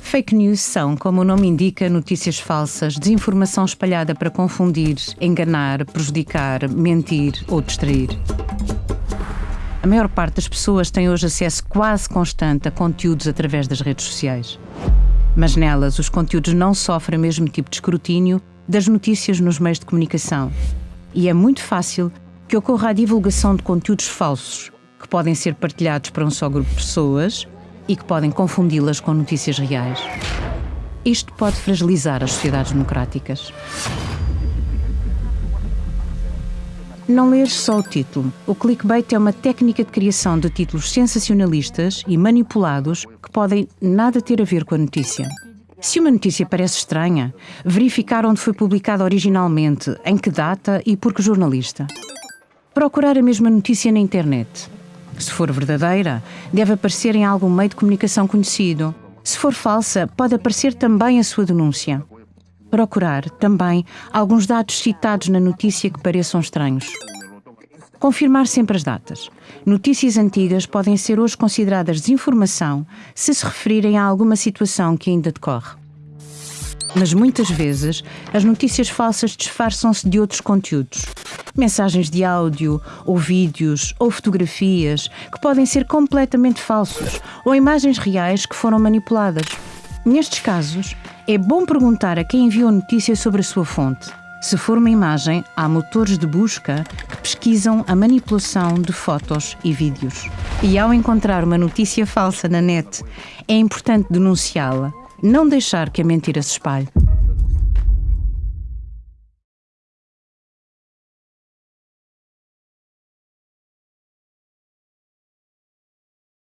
Fake news são, como o nome indica, notícias falsas, desinformação espalhada para confundir, enganar, prejudicar, mentir ou distrair. A maior parte das pessoas tem hoje acesso quase constante a conteúdos através das redes sociais. Mas nelas, os conteúdos não sofrem o mesmo tipo de escrutínio das notícias nos meios de comunicação. E é muito fácil que ocorra a divulgação de conteúdos falsos, que podem ser partilhados para um só grupo de pessoas e que podem confundi-las com notícias reais. Isto pode fragilizar as sociedades democráticas. Não lês só o título. O clickbait é uma técnica de criação de títulos sensacionalistas e manipulados que podem nada ter a ver com a notícia. Se uma notícia parece estranha, verificar onde foi publicada originalmente, em que data e por que jornalista. Procurar a mesma notícia na internet. Se for verdadeira, deve aparecer em algum meio de comunicação conhecido. Se for falsa, pode aparecer também a sua denúncia procurar também alguns dados citados na notícia que pareçam estranhos. Confirmar sempre as datas. Notícias antigas podem ser hoje consideradas desinformação se se referirem a alguma situação que ainda decorre. Mas muitas vezes as notícias falsas disfarçam-se de outros conteúdos. Mensagens de áudio, ou vídeos, ou fotografias que podem ser completamente falsos, ou imagens reais que foram manipuladas. Nestes casos, é bom perguntar a quem enviou a notícia sobre a sua fonte. Se for uma imagem, há motores de busca que pesquisam a manipulação de fotos e vídeos. E ao encontrar uma notícia falsa na net, é importante denunciá-la, não deixar que a mentira se espalhe.